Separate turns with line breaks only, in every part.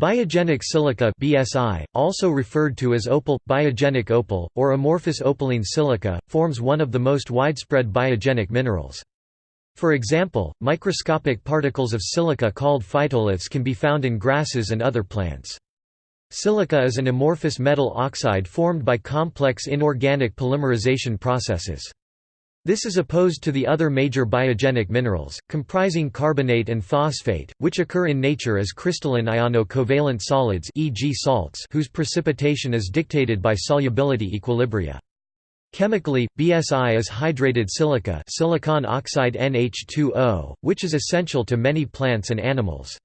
Biogenic silica BSI, also referred to as opal, biogenic opal, or amorphous opaline silica, forms one of the most widespread biogenic minerals. For example, microscopic particles of silica called phytoliths can be found in grasses and other plants. Silica is an amorphous metal oxide formed by complex inorganic polymerization processes. This is opposed to the other major biogenic minerals, comprising carbonate and phosphate, which occur in nature as crystalline iono-covalent solids e.g. salts whose precipitation is dictated by solubility equilibria. Chemically, BSI is hydrated silica silicon oxide NH2O, which is essential to many plants and animals.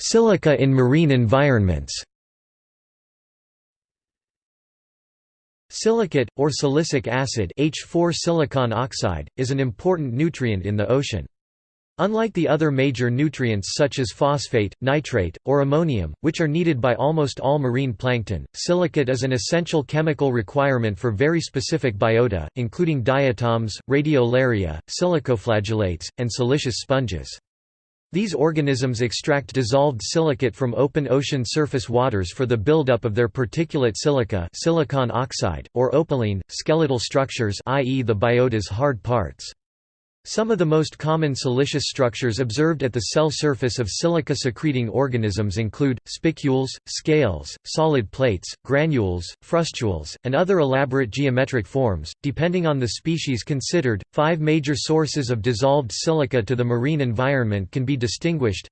Silica in marine environments Silicate, or silicic acid H4 silicon oxide, is an important nutrient in the ocean. Unlike the other major nutrients such as phosphate, nitrate, or ammonium, which are needed by almost all marine plankton, silicate is an essential chemical requirement for very specific biota, including diatoms, radiolaria, silicoflagellates, and siliceous sponges. These organisms extract dissolved silicate from open ocean surface waters for the buildup of their particulate silica silicon oxide, or opaline, skeletal structures i.e. the biota's hard parts. Some of the most common siliceous structures observed at the cell surface of silica-secreting organisms include, spicules, scales, solid plates, granules, frustules, and other elaborate geometric forms. Depending on the species considered, five major sources of dissolved silica to the marine environment can be distinguished.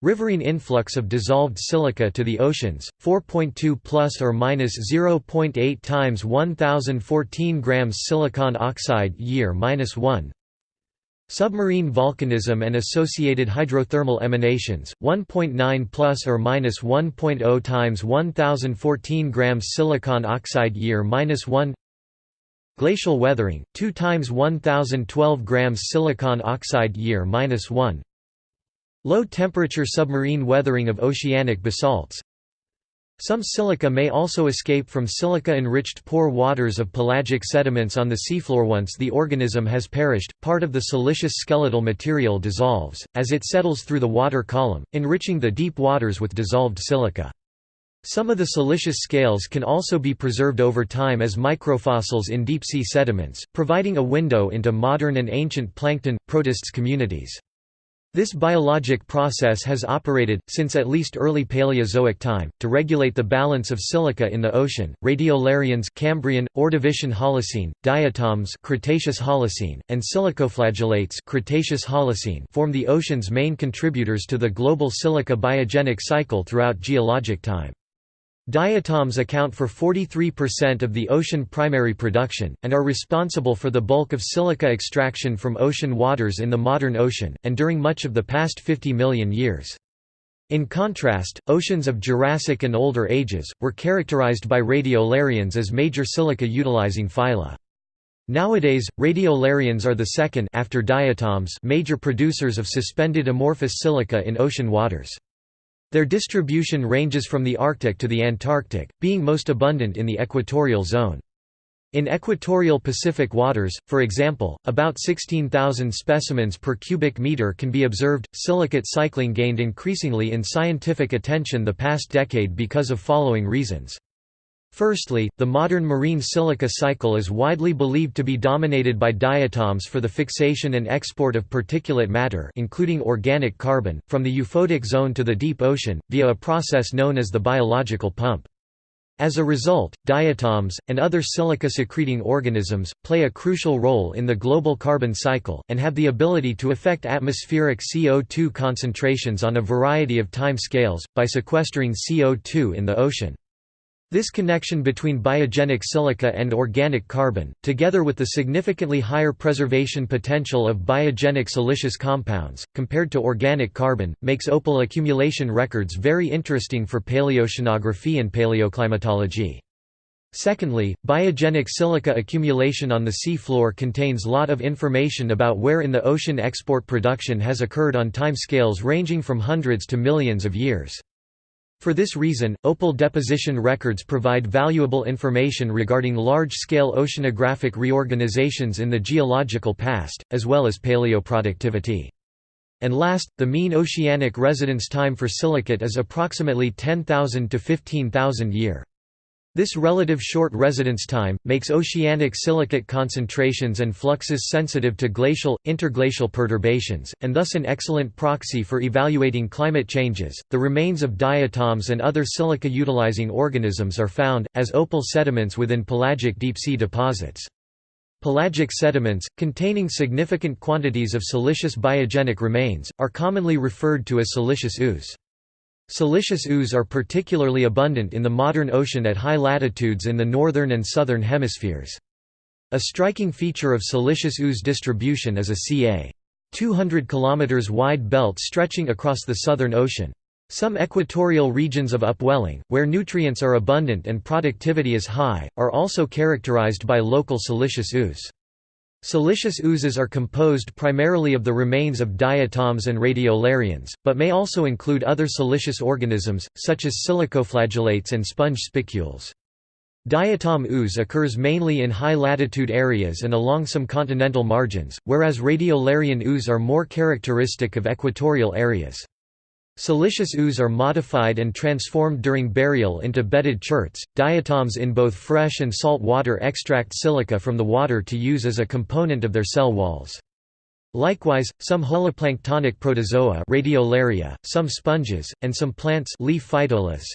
Riverine influx of dissolved silica to the oceans, 4.2 plus or minus 0.8 times 1014 grams silicon oxide year minus 1. Submarine volcanism and associated hydrothermal emanations, 1.9 plus or minus 1.0 times 1014 grams silicon oxide year minus 1. Glacial weathering, 2 times 1012 grams silicon oxide year minus 1. Low temperature submarine weathering of oceanic basalts, some silica may also escape from silica-enriched pore waters of pelagic sediments on the seafloor once the organism has perished, part of the siliceous skeletal material dissolves, as it settles through the water column, enriching the deep waters with dissolved silica. Some of the siliceous scales can also be preserved over time as microfossils in deep-sea sediments, providing a window into modern and ancient plankton, protists communities. This biologic process has operated, since at least early Paleozoic time, to regulate the balance of silica in the ocean. Radiolarians Cambrian, Ordovician Holocene, diatoms Cretaceous Holocene, and silicoflagellates Cretaceous Holocene form the ocean's main contributors to the global silica biogenic cycle throughout geologic time. Diatoms account for 43% of the ocean primary production, and are responsible for the bulk of silica extraction from ocean waters in the modern ocean, and during much of the past 50 million years. In contrast, oceans of Jurassic and older ages, were characterized by radiolarians as major silica-utilizing phyla. Nowadays, radiolarians are the second after diatoms major producers of suspended amorphous silica in ocean waters. Their distribution ranges from the Arctic to the Antarctic, being most abundant in the equatorial zone. In equatorial Pacific waters, for example, about 16,000 specimens per cubic meter can be observed. Silicate cycling gained increasingly in scientific attention the past decade because of following reasons. Firstly, the modern marine silica cycle is widely believed to be dominated by diatoms for the fixation and export of particulate matter including organic carbon, from the euphotic zone to the deep ocean, via a process known as the biological pump. As a result, diatoms, and other silica-secreting organisms, play a crucial role in the global carbon cycle, and have the ability to affect atmospheric CO2 concentrations on a variety of time scales, by sequestering CO2 in the ocean. This connection between biogenic silica and organic carbon, together with the significantly higher preservation potential of biogenic siliceous compounds, compared to organic carbon, makes opal accumulation records very interesting for paleoceanography and paleoclimatology. Secondly, biogenic silica accumulation on the sea floor contains a lot of information about where in the ocean export production has occurred on time scales ranging from hundreds to millions of years. For this reason, opal deposition records provide valuable information regarding large-scale oceanographic reorganizations in the geological past, as well as paleoproductivity. And last, the mean oceanic residence time for silicate is approximately 10,000 to 15,000 year. This relative short residence time, makes oceanic silicate concentrations and fluxes sensitive to glacial, interglacial perturbations, and thus an excellent proxy for evaluating climate changes. The remains of diatoms and other silica utilizing organisms are found, as opal sediments within pelagic deep-sea deposits. Pelagic sediments, containing significant quantities of siliceous biogenic remains, are commonly referred to as siliceous ooze. Siliceous ooze are particularly abundant in the modern ocean at high latitudes in the northern and southern hemispheres. A striking feature of siliceous ooze distribution is a ca. 200 km wide belt stretching across the Southern Ocean. Some equatorial regions of upwelling, where nutrients are abundant and productivity is high, are also characterized by local siliceous ooze. Siliceous oozes are composed primarily of the remains of diatoms and radiolarians, but may also include other siliceous organisms, such as silicoflagellates and sponge spicules. Diatom ooze occurs mainly in high-latitude areas and along some continental margins, whereas radiolarian ooze are more characteristic of equatorial areas. Siliceous ooze are modified and transformed during burial into bedded cherts. Diatoms in both fresh and salt water extract silica from the water to use as a component of their cell walls. Likewise, some holoplanktonic protozoa radiolaria, some sponges, and some plants leaf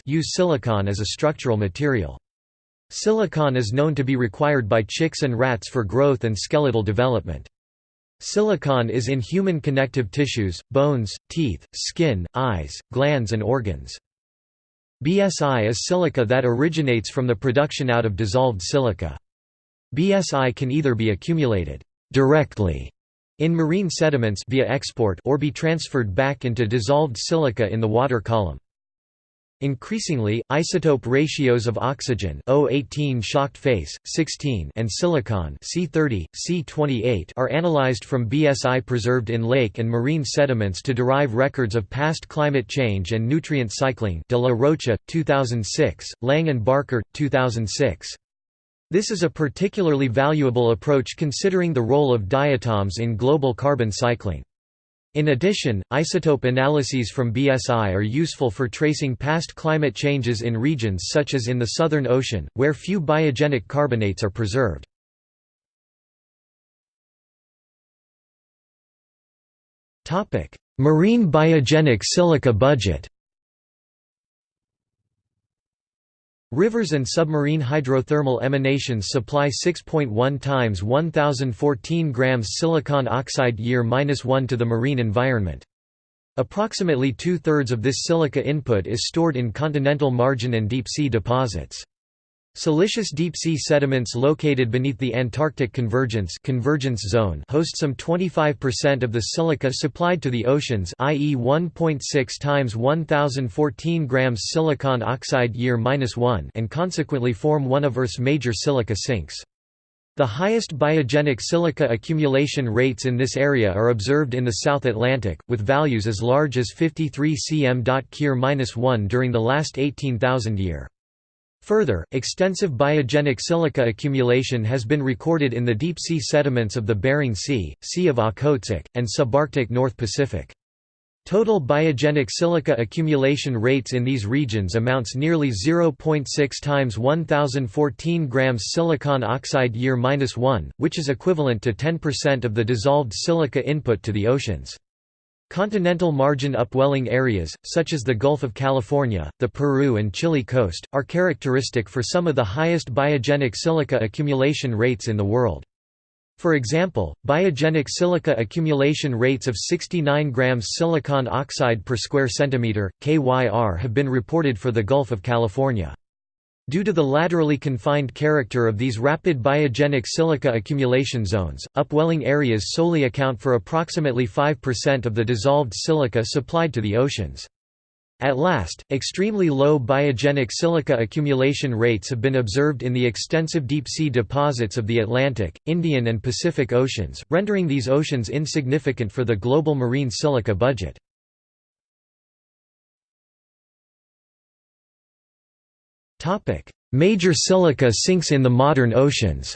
use silicon as a structural material. Silicon is known to be required by chicks and rats for growth and skeletal development. Silicon is in human connective tissues, bones, teeth, skin, eyes, glands and organs. BSI is silica that originates from the production out of dissolved silica. BSI can either be accumulated directly in marine sediments via export or be transferred back into dissolved silica in the water column. Increasingly, isotope ratios of oxygen O18 shocked face, 16 and silicon C30, C28 are analyzed from BSI preserved in lake and marine sediments to derive records of past climate change and nutrient cycling De La Rocha, 2006, Lang and Barker, 2006. This is a particularly valuable approach considering the role of diatoms in global carbon cycling. In addition, isotope analyses from BSI are useful for tracing past climate changes in regions such as in the Southern Ocean, where few biogenic carbonates are preserved. Marine biogenic silica budget Rivers and submarine hydrothermal emanations supply 6.1 times 1014 grams silicon oxide year-1 to the marine environment. Approximately two-thirds of this silica input is stored in continental margin and deep-sea deposits. Siliceous deep-sea sediments located beneath the Antarctic convergence, convergence zone host some 25% of the silica supplied to the oceans i.e. 1.6 times 1014 grams silicon oxide year-1 and consequently form one of Earth's major silica sinks. The highest biogenic silica accumulation rates in this area are observed in the South Atlantic, with values as large as 53 cm. Kir-1 during the last 18,000 year. Further, extensive biogenic silica accumulation has been recorded in the deep-sea sediments of the Bering Sea, Sea of Okhotsk, and subarctic North Pacific. Total biogenic silica accumulation rates in these regions amounts nearly 0.6 times 1014 grams silicon oxide year-1, which is equivalent to 10% of the dissolved silica input to the oceans. Continental margin upwelling areas, such as the Gulf of California, the Peru and Chile coast, are characteristic for some of the highest biogenic silica accumulation rates in the world. For example, biogenic silica accumulation rates of 69 grams silicon oxide per square centimeter (KYR) have been reported for the Gulf of California. Due to the laterally confined character of these rapid biogenic silica accumulation zones, upwelling areas solely account for approximately 5% of the dissolved silica supplied to the oceans. At last, extremely low biogenic silica accumulation rates have been observed in the extensive deep-sea deposits of the Atlantic, Indian and Pacific Oceans, rendering these oceans insignificant for the global marine silica budget. Major silica sinks in the modern oceans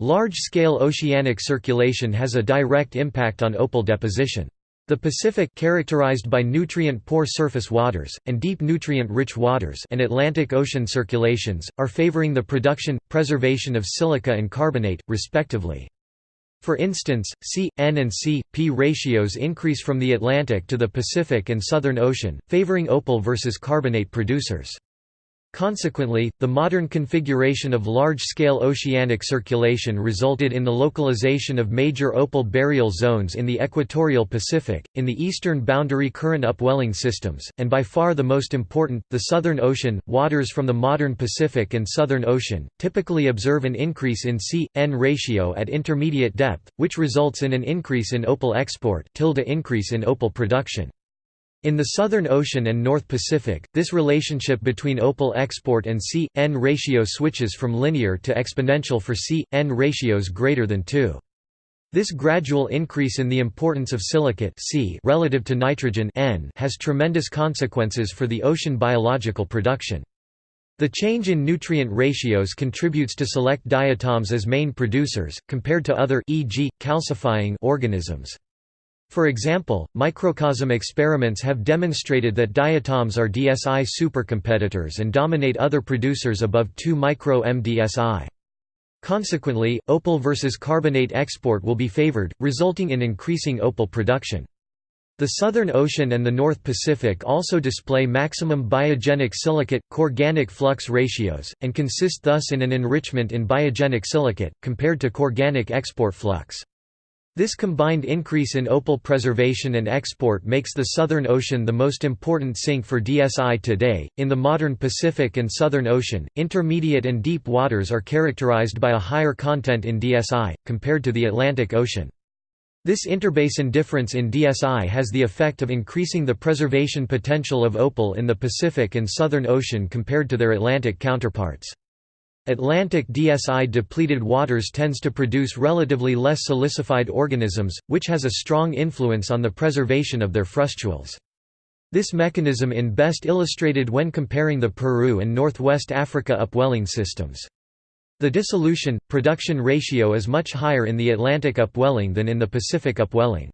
Large-scale oceanic circulation has a direct impact on opal deposition. The Pacific characterized by nutrient-poor surface waters, and deep nutrient-rich waters and Atlantic Ocean circulations, are favoring the production, preservation of silica and carbonate, respectively. For instance, C, N and C, P ratios increase from the Atlantic to the Pacific and Southern Ocean, favoring opal versus carbonate producers. Consequently, the modern configuration of large-scale oceanic circulation resulted in the localization of major opal burial zones in the equatorial Pacific, in the eastern boundary current upwelling systems, and by far the most important, the Southern Ocean. Waters from the modern Pacific and Southern Ocean typically observe an increase in C-N ratio at intermediate depth, which results in an increase in opal export tilde increase in opal production. In the Southern Ocean and North Pacific, this relationship between opal export and C-N ratio switches from linear to exponential for C-N ratios greater than 2. This gradual increase in the importance of silicate C relative to nitrogen N has tremendous consequences for the ocean biological production. The change in nutrient ratios contributes to select diatoms as main producers, compared to other e.g., calcifying organisms. For example, microcosm experiments have demonstrated that diatoms are DSI supercompetitors and dominate other producers above 2 micro-MDSI. Consequently, opal versus carbonate export will be favored, resulting in increasing opal production. The Southern Ocean and the North Pacific also display maximum biogenic silicate-corganic flux ratios, and consist thus in an enrichment in biogenic silicate, compared to corganic export flux. This combined increase in opal preservation and export makes the Southern Ocean the most important sink for DSI today. In the modern Pacific and Southern Ocean, intermediate and deep waters are characterized by a higher content in DSI, compared to the Atlantic Ocean. This interbasin difference in DSI has the effect of increasing the preservation potential of opal in the Pacific and Southern Ocean compared to their Atlantic counterparts. Atlantic DSI depleted waters tends to produce relatively less silicified organisms, which has a strong influence on the preservation of their frustules. This mechanism in best illustrated when comparing the Peru and Northwest Africa upwelling systems. The dissolution-production ratio is much higher in the Atlantic upwelling than in the Pacific upwelling.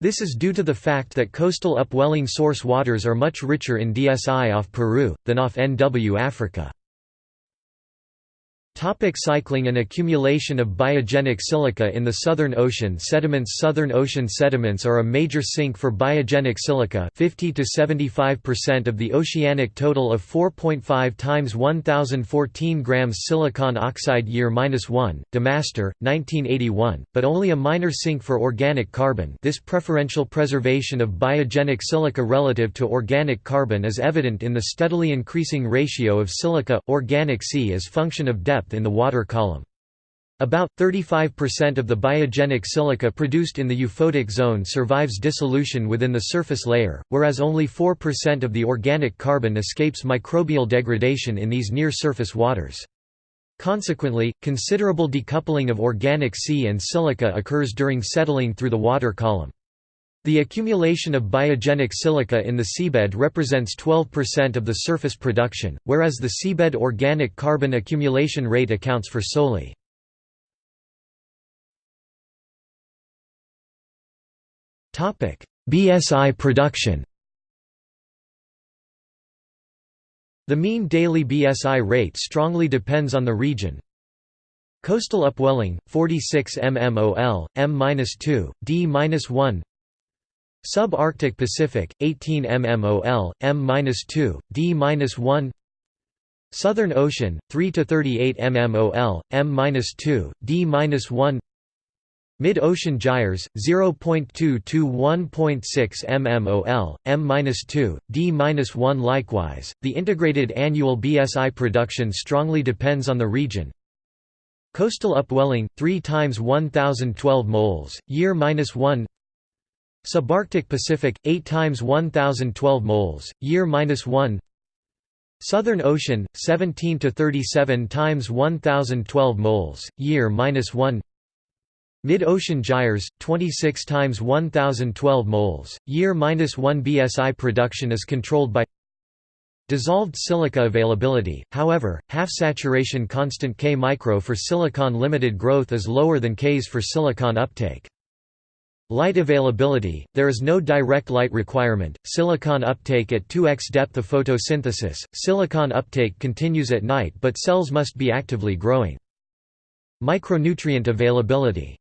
This is due to the fact that coastal upwelling source waters are much richer in DSI off Peru, than off NW Africa. Topic cycling and accumulation of biogenic silica In the Southern Ocean sediments Southern Ocean sediments are a major sink for biogenic silica 50 to 75% of the oceanic total of 4.5 times 1014 grams silicon oxide year minus 1, DeMaster, 1981, but only a minor sink for organic carbon. This preferential preservation of biogenic silica relative to organic carbon is evident in the steadily increasing ratio of silica, organic C as function of depth depth in the water column. About 35% of the biogenic silica produced in the euphotic zone survives dissolution within the surface layer, whereas only 4% of the organic carbon escapes microbial degradation in these near-surface waters. Consequently, considerable decoupling of organic C and silica occurs during settling through the water column. The accumulation of biogenic silica in the seabed represents 12% of the surface production, whereas the seabed organic carbon accumulation rate accounts for solely. BSI production The mean daily BSI rate strongly depends on the region. Coastal upwelling 46 mmol, m-2, d-1 Subarctic Pacific 18 mmol, m-2, d-1 Southern Ocean 3 to 38 mmol, m-2, d-1 Mid-ocean gyres 0.2 to 1.6 mmol, m-2, d-1 Likewise, the integrated annual BSI production strongly depends on the region. Coastal upwelling 3 times 1012 moles, year minus 1 Subarctic Pacific 8 times 1012 moles, year minus 1. Southern Ocean 17 to 37 times 1012 moles, year minus 1. Mid-ocean gyres, 26 times 1012 moles, year minus 1 BSI production is controlled by dissolved silica availability. However, half saturation constant K micro for silicon limited growth is lower than Ks for silicon uptake. Light availability, there is no direct light requirement, silicon uptake at 2x depth of photosynthesis, silicon uptake continues at night but cells must be actively growing. Micronutrient availability.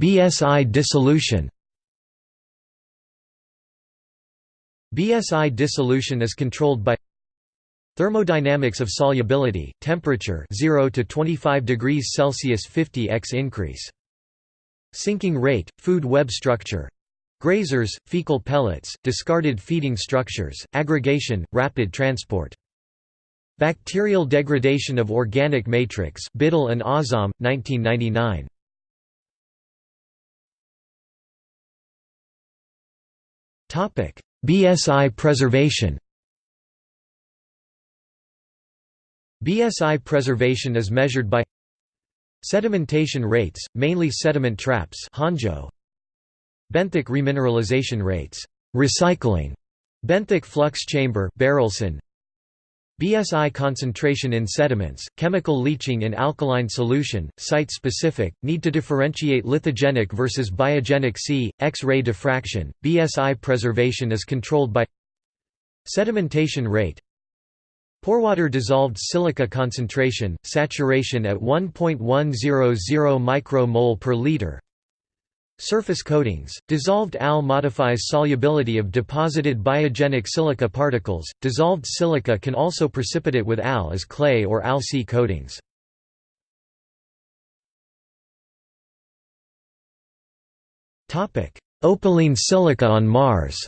BSI dissolution. BSI dissolution is controlled by Thermodynamics of solubility, temperature 0 to 25 degrees Celsius 50x increase. Sinking rate, food web structure grazers, fecal pellets, discarded feeding structures, aggregation, rapid transport. Bacterial degradation of organic matrix Bidle and Azam, 1999. BSI preservation BSI preservation is measured by Sedimentation rates, mainly sediment traps Honjo. Benthic remineralization rates recycling, benthic flux chamber Berelson. BSI concentration in sediments, chemical leaching in alkaline solution, site-specific, need to differentiate lithogenic versus biogenic C, X-ray diffraction, BSI preservation is controlled by Sedimentation rate Porewater dissolved silica concentration, saturation at 1.100 micromole per liter. Surface coatings, dissolved AL modifies solubility of deposited biogenic silica particles. Dissolved silica can also precipitate with AL as clay or AL-C coatings. Opaline silica on Mars.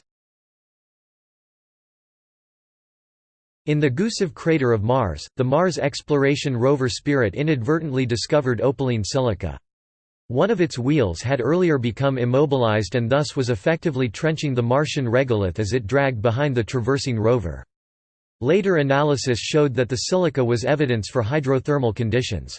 In the Gusev crater of Mars, the Mars exploration rover Spirit inadvertently discovered opaline silica. One of its wheels had earlier become immobilized and thus was effectively trenching the Martian regolith as it dragged behind the traversing rover. Later analysis showed that the silica was evidence for hydrothermal conditions.